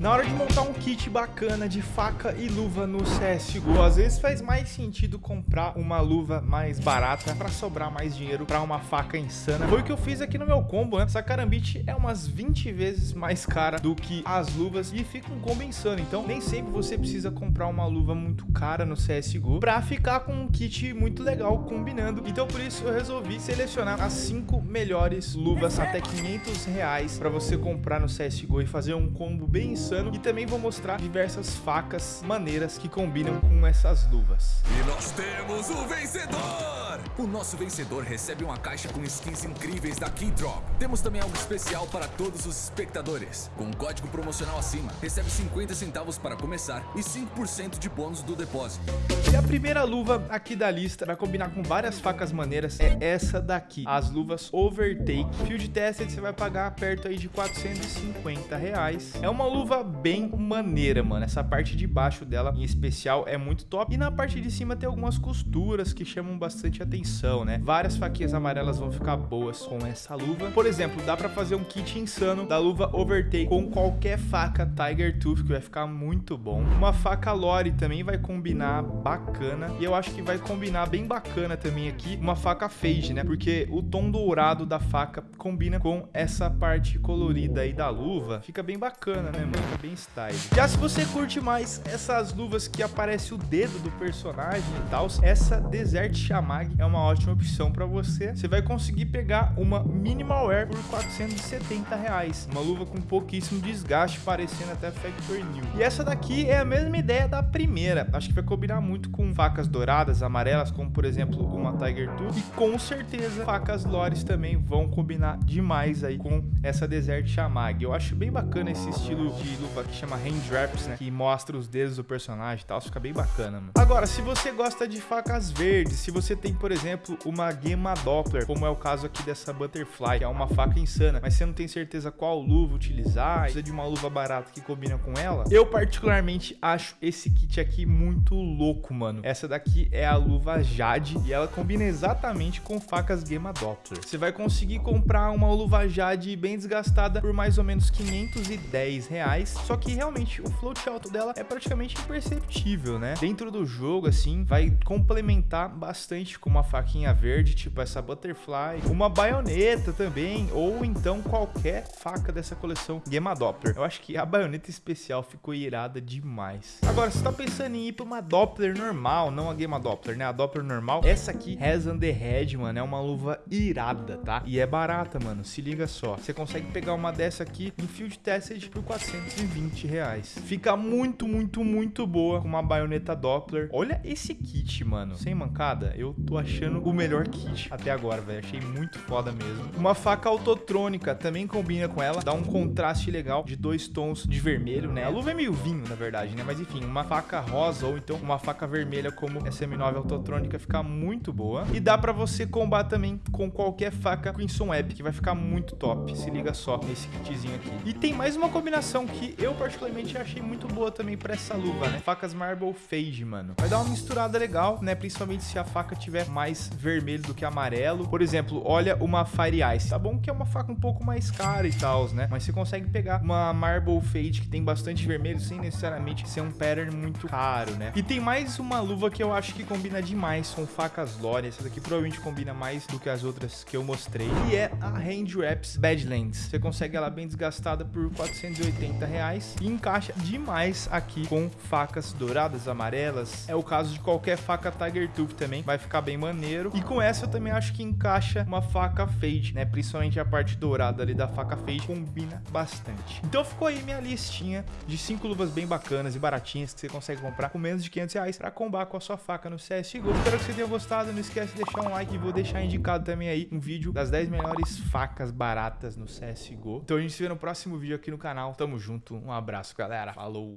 Na hora de montar um kit bacana de faca e luva no CSGO, às vezes faz mais sentido comprar uma luva mais barata para sobrar mais dinheiro para uma faca insana. Foi o que eu fiz aqui no meu combo, né? Essa carambite é umas 20 vezes mais cara do que as luvas e fica um combo insano. Então, nem sempre você precisa comprar uma luva muito cara no CSGO para ficar com um kit muito legal combinando. Então, por isso eu resolvi selecionar as 5 melhores luvas até 500 reais para você comprar no CSGO e fazer um combo bem insano insano e também vou mostrar diversas facas maneiras que combinam com essas luvas. E nós temos o vencedor! O nosso vencedor recebe uma caixa com skins incríveis da Keydrop. Temos também algo especial para todos os espectadores. Com um código promocional acima, recebe 50 centavos para começar e 5% de bônus do depósito. E a primeira luva aqui da lista vai combinar com várias facas maneiras é essa daqui, as luvas Overtake. Field Tested você vai pagar perto aí de 450 reais. É uma luva bem maneira, mano. Essa parte de baixo dela, em especial, é muito top. E na parte de cima tem algumas costuras que chamam bastante atenção, né? Várias faquinhas amarelas vão ficar boas com essa luva. Por exemplo, dá pra fazer um kit insano da luva Overtake com qualquer faca Tiger Tooth, que vai ficar muito bom. Uma faca Lore também vai combinar bacana. E eu acho que vai combinar bem bacana também aqui uma faca Fade, né? Porque o tom dourado da faca combina com essa parte colorida aí da luva. Fica bem bacana, né, mano? Bem style. Já se você curte mais essas luvas que aparece o dedo do personagem e tal, essa Desert Shamag é uma ótima opção para você. Você vai conseguir pegar uma Minimal Wear por 470 reais. Uma luva com pouquíssimo desgaste, parecendo até Factory New. E essa daqui é a mesma ideia da primeira. Acho que vai combinar muito com facas douradas, amarelas, como por exemplo uma Tiger Tooth. E com certeza facas Lores também vão combinar demais aí com essa Desert Shamag. Eu acho bem bacana esse estilo de luva que chama Hand Wraps, né? Que mostra os dedos do personagem e tal. Fica bem bacana, mano. Agora, se você gosta de facas verdes, se você tem, por exemplo, uma Gemma Doppler, como é o caso aqui dessa Butterfly, que é uma faca insana, mas você não tem certeza qual luva utilizar, precisa de uma luva barata que combina com ela, eu particularmente acho esse kit aqui muito louco, mano. Essa daqui é a luva Jade e ela combina exatamente com facas Gemma Doppler. Você vai conseguir comprar uma luva Jade bem desgastada por mais ou menos 510 reais só que realmente o float alto dela é praticamente imperceptível, né? Dentro do jogo, assim, vai complementar bastante com uma faquinha verde, tipo essa Butterfly, uma baioneta também, ou então qualquer faca dessa coleção Gemma Doppler. Eu acho que a baioneta especial ficou irada demais. Agora, você tá pensando em ir pra uma Doppler normal, não a Gemma Doppler, né? A Doppler normal, essa aqui, on the Head, mano, é uma luva irada, tá? E é barata, mano, se liga só. Você consegue pegar uma dessa aqui em Field Tested por 400 120 reais. Fica muito, muito, muito boa com uma baioneta Doppler. Olha esse kit, mano. Sem mancada, eu tô achando o melhor kit até agora, velho. Achei muito foda mesmo. Uma faca autotrônica também combina com ela. Dá um contraste legal de dois tons de vermelho, né? A luva é meio vinho, na verdade, né? Mas enfim, uma faca rosa ou então uma faca vermelha como essa M9 autotrônica fica muito boa. E dá pra você combar também com qualquer faca Crimson Web, que vai ficar muito top. Se liga só nesse kitzinho aqui. E tem mais uma combinação que eu particularmente achei muito boa também pra essa luva, né? Facas Marble Fade, mano. Vai dar uma misturada legal, né? Principalmente se a faca tiver mais vermelho do que amarelo. Por exemplo, olha uma Fire Ice. Tá bom que é uma faca um pouco mais cara e tal, né? Mas você consegue pegar uma Marble Fade que tem bastante vermelho sem necessariamente ser um pattern muito caro, né? E tem mais uma luva que eu acho que combina demais com facas Lore. Essa daqui provavelmente combina mais do que as outras que eu mostrei. E é a Hand Wraps Badlands. Você consegue ela bem desgastada por 480 reais reais e encaixa demais aqui com facas douradas, amarelas. É o caso de qualquer faca Tiger Tooth também, vai ficar bem maneiro. E com essa eu também acho que encaixa uma faca fade, né? Principalmente a parte dourada ali da faca fade combina bastante. Então ficou aí minha listinha de cinco luvas bem bacanas e baratinhas que você consegue comprar com menos de 500 reais para combar com a sua faca no CSGO. Espero que você tenha gostado, não esquece de deixar um like e vou deixar indicado também aí um vídeo das 10 melhores facas baratas no CSGO. Então a gente se vê no próximo vídeo aqui no canal. Tamo junto. Um abraço, galera. Falou!